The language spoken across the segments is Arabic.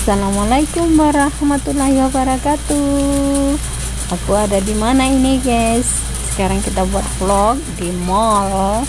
Assalamualaikum warahmatullahi wabarakatuh. Aku ada di mana ini, guys? Sekarang kita buat vlog di mall.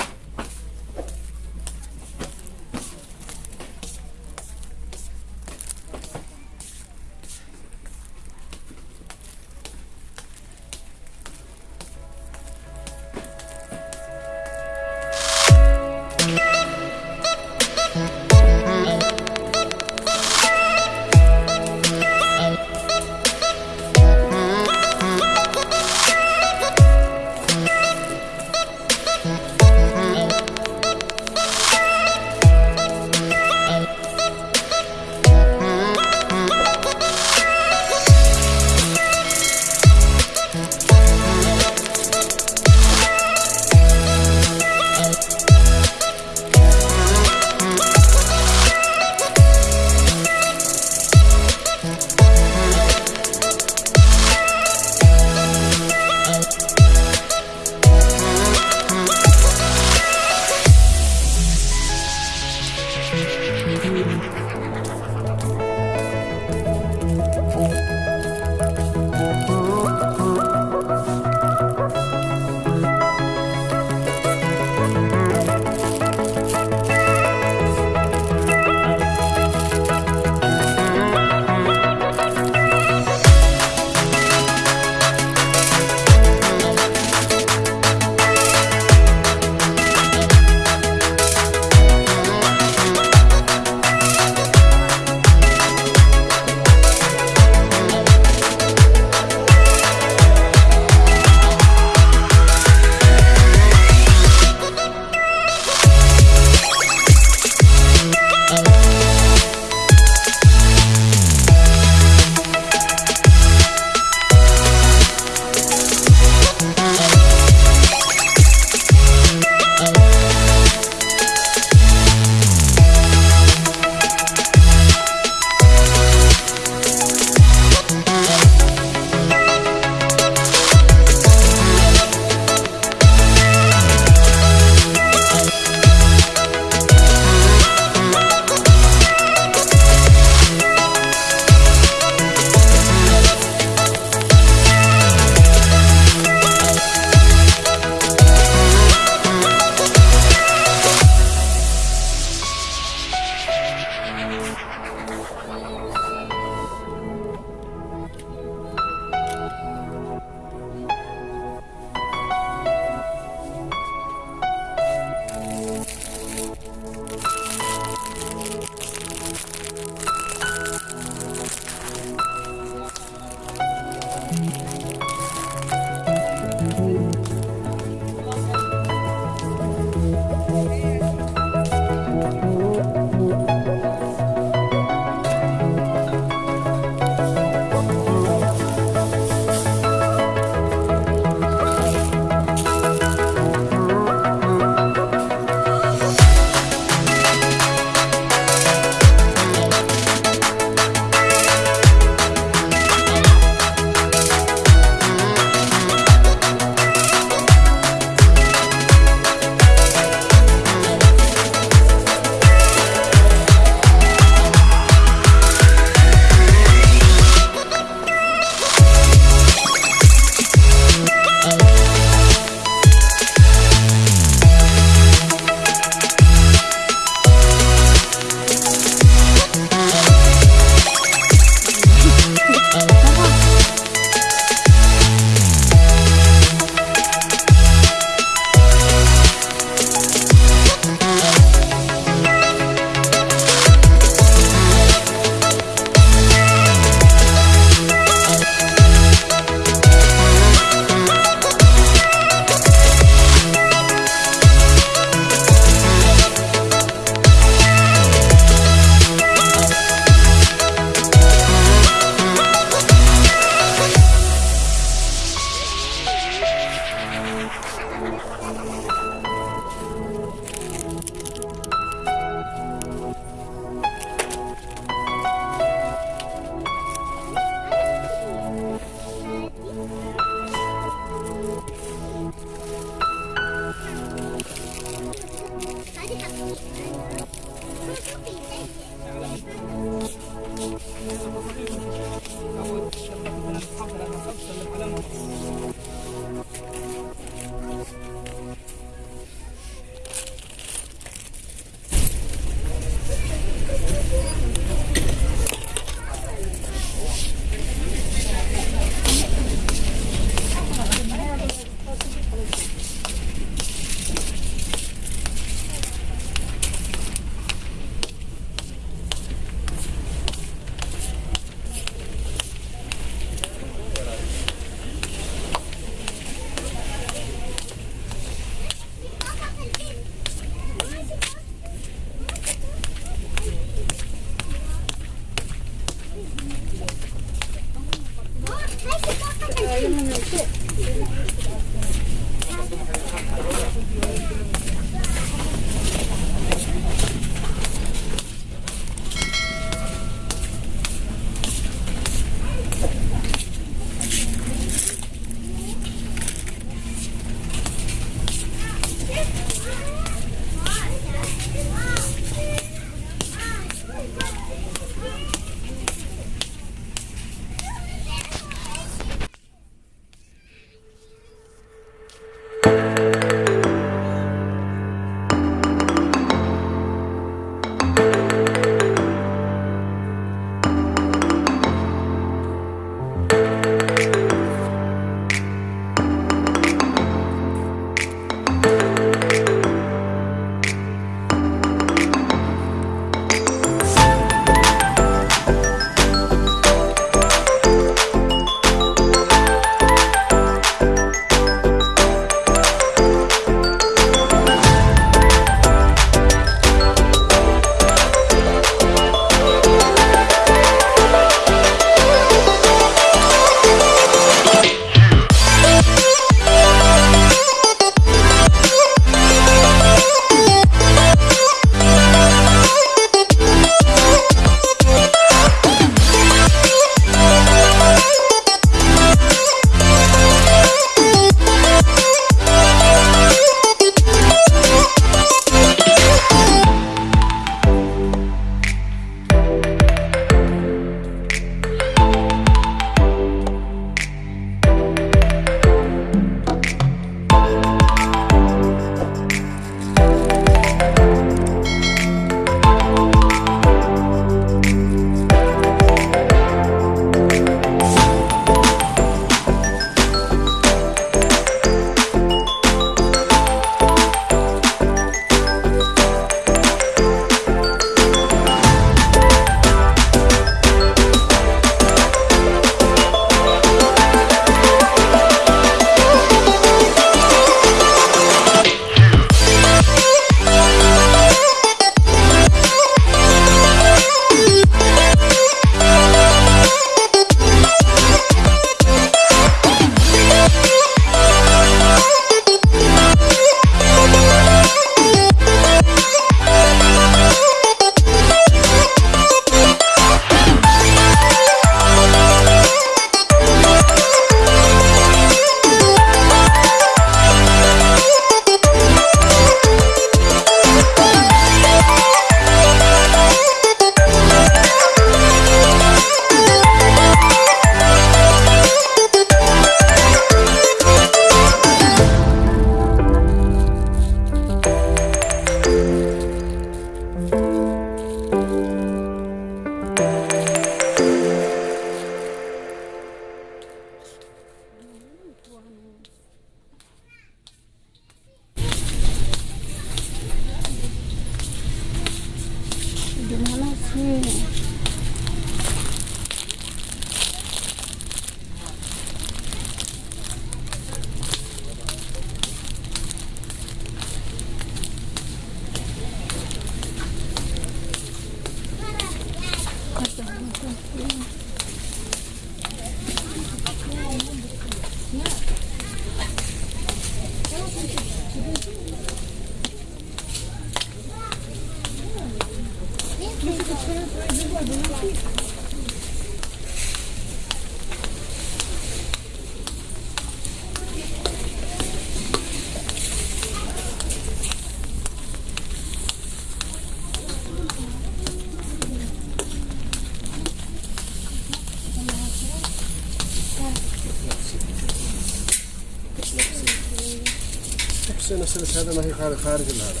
ένα σε λεφτά να έχει χάρη, χάρη την άρα.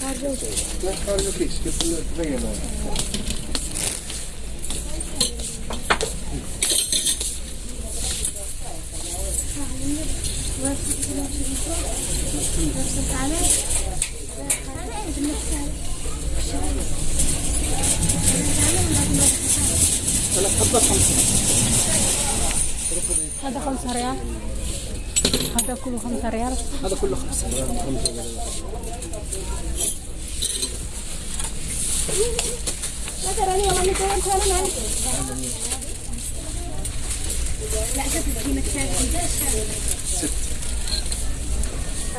Χάρη. Ναι, χάρη επίσης και δεν είναι خمسة هذا خمسة ريال. هذا كله خمسة ريال. هذا كله خمسة ريال. هذا راني والله تراني والله كمان لا شوف القيمة الثانية ست.